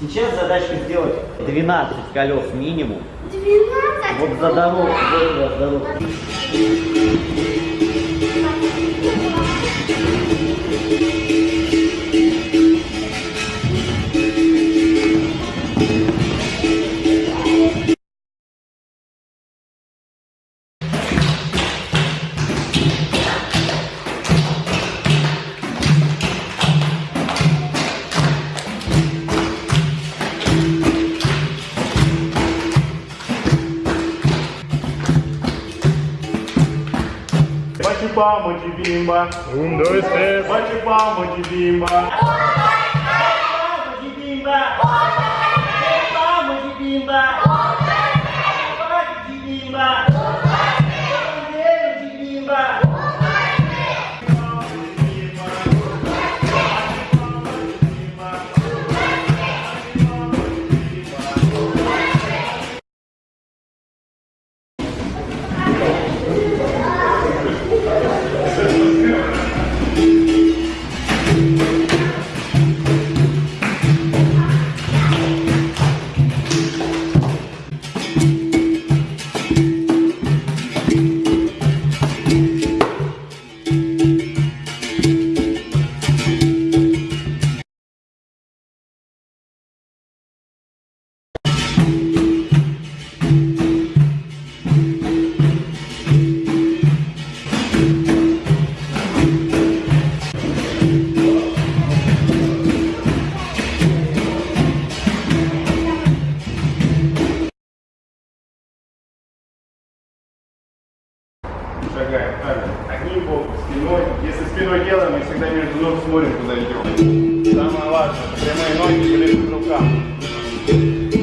Сейчас задачка сделать 12 колес минимум. 12? Вот за дорогу, вот за дорогу. Bate palma de bimba. Um, dois, três. Bate palma de bimba. Palma de bimba! Palma de bimba! Спиной делаем, мы всегда между ног смотрим, куда идем. Самое важное, прямые ноги ближе к рукам.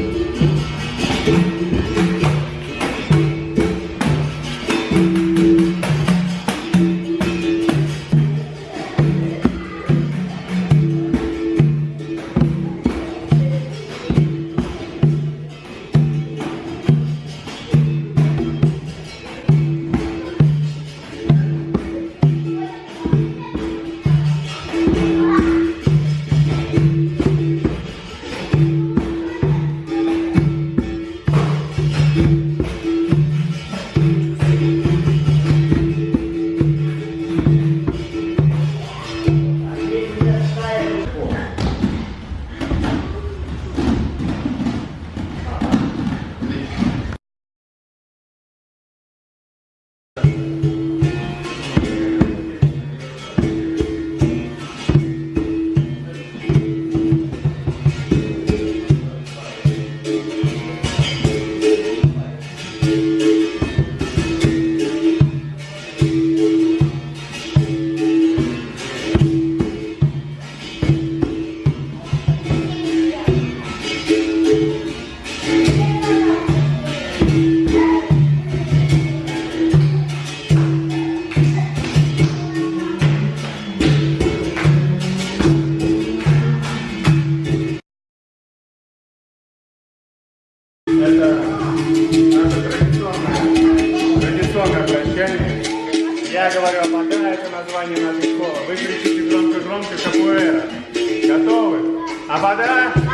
Это название нашей школы. Вы кричите громко-громко «Капуэра». Готовы? Апада!